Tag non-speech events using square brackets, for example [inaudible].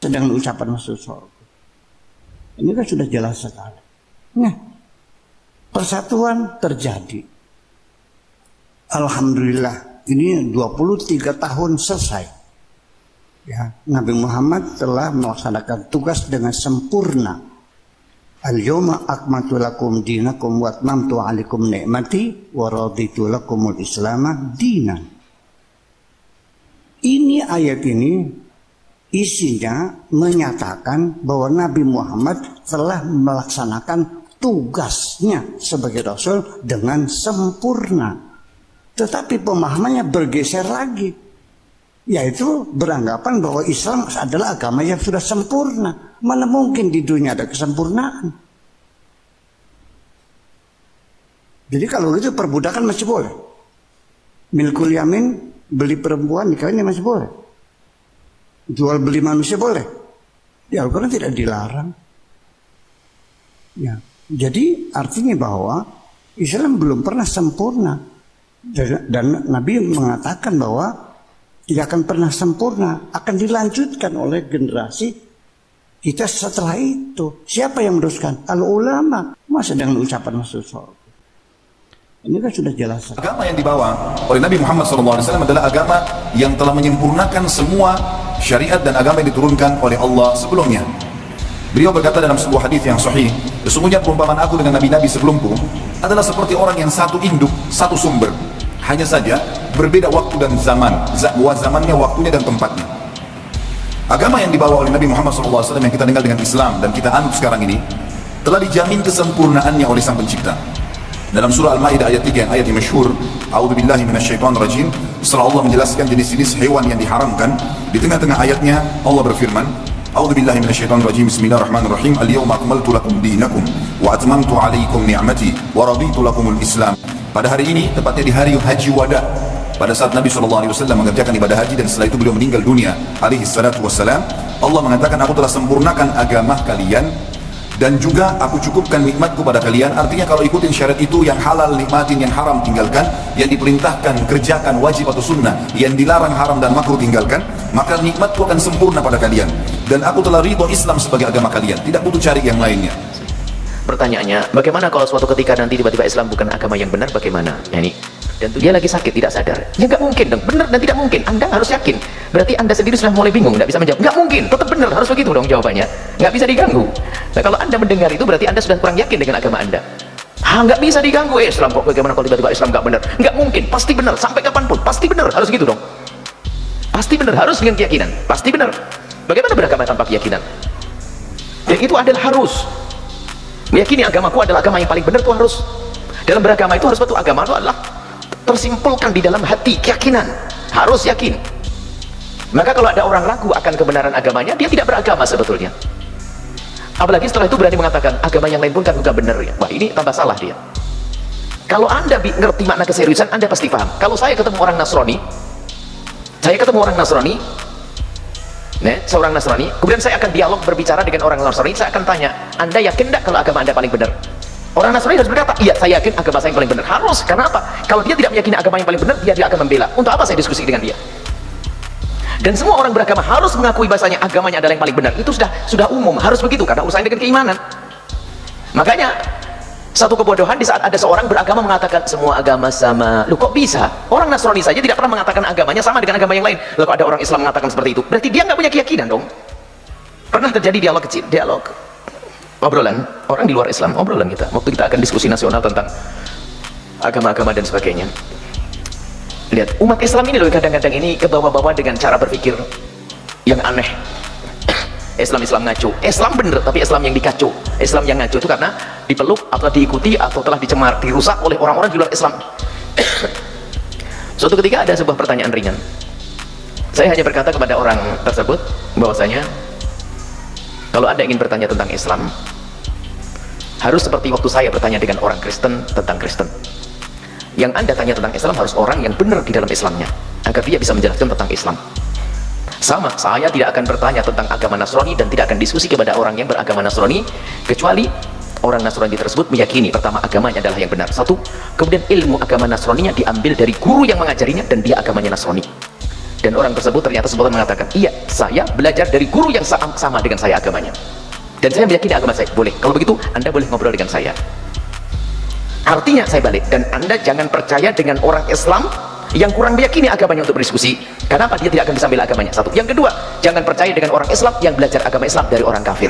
dengan ucapan masuk surga. Ini kan sudah jelas sekali. Nah, persatuan terjadi. Alhamdulillah, ini 23 tahun selesai. Ya, Nabi Muhammad telah melaksanakan tugas dengan sempurna. Al-yawma akmatu lakum dinakum wa atmamtu alaikum ni'mati wa raditu lakumul islamah dinan. Ini ayat ini isinya menyatakan bahwa Nabi Muhammad telah melaksanakan tugasnya sebagai Rasul dengan sempurna. Tetapi pemahamannya bergeser lagi. Yaitu beranggapan bahwa Islam adalah agama yang sudah sempurna. Mana mungkin di dunia ada kesempurnaan. Jadi kalau itu perbudakan masih boleh. Milkul yamin, beli perempuan, nikah ini masih boleh jual beli manusia boleh. Di Al-Quran tidak dilarang. Ya. Jadi artinya bahwa Islam belum pernah sempurna. Dan, dan Nabi mengatakan bahwa tidak akan pernah sempurna. Akan dilanjutkan oleh generasi kita setelah itu. Siapa yang meneruskan? Al-ulama. Masa dengan ucapan surga. Ini kan sudah jelas. Agama yang dibawa oleh Nabi Muhammad SAW adalah agama yang telah menyempurnakan semua syariat dan agama yang diturunkan oleh Allah sebelumnya. Beliau berkata dalam sebuah hadis yang sahih, sesungguhnya perumpamaan aku dengan nabi-nabi sebelumku adalah seperti orang yang satu induk, satu sumber. Hanya saja berbeda waktu dan zaman, zamannya, waktunya dan tempatnya. Agama yang dibawa oleh Nabi Muhammad SAW yang kita dengar dengan Islam dan kita anut sekarang ini telah dijamin kesempurnaannya oleh Sang Pencipta. Dalam surah Al-Maidah ayat 3 yang ayat yang masyhur, A'udzubillahi minasyaitonirrajim, setelah Allah menjelaskan jenis-jenis hewan yang diharamkan, di tengah-tengah ayatnya Allah berfirman, A'udzubillahi minasyaitonirrajim. Bismillahirrahmanirrahim. Al-yawma akmaltu lakum dinakum wa atmamtu 'alaikum ni'mati wa raditu lakumul Islam. Pada hari ini, tepatnya di hari Haji Wada, pada saat Nabi SAW mengerjakan ibadah haji dan setelah itu beliau meninggal dunia alaihi salatu wassalam Allah mengatakan aku telah sempurnakan agama kalian dan juga aku cukupkan nikmatku pada kalian. Artinya kalau ikutin syariat itu yang halal nikmatin yang haram tinggalkan yang diperintahkan kerjakan wajib atau sunnah yang dilarang haram dan makruh tinggalkan maka nikmatku akan sempurna pada kalian. Dan aku telah ridho Islam sebagai agama kalian. Tidak butuh cari yang lainnya. Pertanyaannya bagaimana kalau suatu ketika nanti tiba-tiba Islam bukan agama yang benar bagaimana? Ya ini dan dia lagi sakit tidak sadar. Ya nggak mungkin dong. Benar dan tidak mungkin. Anda harus yakin. Berarti anda sendiri sudah mulai bingung nggak bisa menjawab. Nggak mungkin. Tetap benar harus begitu dong jawabannya. Nggak bisa diganggu. Nah kalau anda mendengar itu berarti anda sudah kurang yakin dengan agama anda. Ah nggak bisa diganggu. Eh, Islam kok bagaimana kalau tiba-tiba Islam nggak benar? Nggak mungkin. Pasti benar. Sampai kapan pun. Pasti benar. Harus gitu dong. Pasti benar. Harus dengan keyakinan. Pasti benar. Bagaimana beragama tanpa keyakinan? Yang itu adalah harus. Meyakini agamaku adalah agama yang paling benar itu harus. Dalam beragama itu harus betul. Agama itu adalah tersimpulkan di dalam hati keyakinan. Harus yakin. Maka kalau ada orang ragu akan kebenaran agamanya dia tidak beragama sebetulnya. Apalagi setelah itu berani mengatakan agama yang lain pun kan juga benar ya. Wah ini tambah salah dia. Kalau anda ngerti makna keseriusan anda pasti paham. Kalau saya ketemu orang Nasrani saya ketemu orang Nasrani Nih, seorang Nasrani, kemudian saya akan dialog berbicara dengan orang Nasrani, saya akan tanya, Anda yakin tidak kalau agama Anda paling benar? Orang Nasrani harus berkata, iya saya yakin agama saya yang paling benar. Harus, karena apa? Kalau dia tidak meyakini agama yang paling benar, dia tidak akan membela. Untuk apa saya diskusi dengan dia? Dan semua orang beragama harus mengakui bahasanya agamanya adalah yang paling benar. Itu sudah sudah umum, harus begitu karena urusannya dengan keimanan. Makanya satu kebodohan di saat ada seorang beragama mengatakan semua agama sama. Lu kok bisa? Orang Nasrani saja tidak pernah mengatakan agamanya sama dengan agama yang lain. Lalu ada orang Islam mengatakan seperti itu? Berarti dia nggak punya keyakinan dong. Pernah terjadi dialog kecil, dialog obrolan orang di luar Islam obrolan kita. Waktu kita akan diskusi nasional tentang agama-agama dan sebagainya. Lihat umat Islam ini loh kadang-kadang ini ke bawah-bawah dengan cara berpikir yang aneh. [coughs] Islam-Islam ngaco. Islam bener tapi Islam yang dikaco. Islam yang ngaco itu karena dipeluk atau diikuti atau telah dicemar dirusak oleh orang-orang di luar Islam. [coughs] Suatu ketika ada sebuah pertanyaan ringan. Saya hanya berkata kepada orang tersebut bahwasanya kalau anda ingin bertanya tentang Islam harus seperti waktu saya bertanya dengan orang Kristen tentang Kristen. Yang anda tanya tentang Islam harus orang yang benar di dalam Islamnya agar dia bisa menjelaskan tentang Islam. Sama, saya tidak akan bertanya tentang agama Nasrani dan tidak akan diskusi kepada orang yang beragama Nasrani kecuali orang Nasrani tersebut meyakini pertama agamanya adalah yang benar satu, kemudian ilmu agama Nasraninya diambil dari guru yang mengajarinya dan dia agamanya Nasrani dan orang tersebut ternyata spontan mengatakan iya saya belajar dari guru yang sama, sama dengan saya agamanya. Dan saya meyakini agama saya. Boleh. Kalau begitu anda boleh ngobrol dengan saya. Artinya saya balik. Dan anda jangan percaya dengan orang Islam yang kurang meyakini agamanya untuk berdiskusi. Kenapa dia tidak akan bisa bela agamanya? Satu. Yang kedua jangan percaya dengan orang Islam yang belajar agama Islam dari orang kafir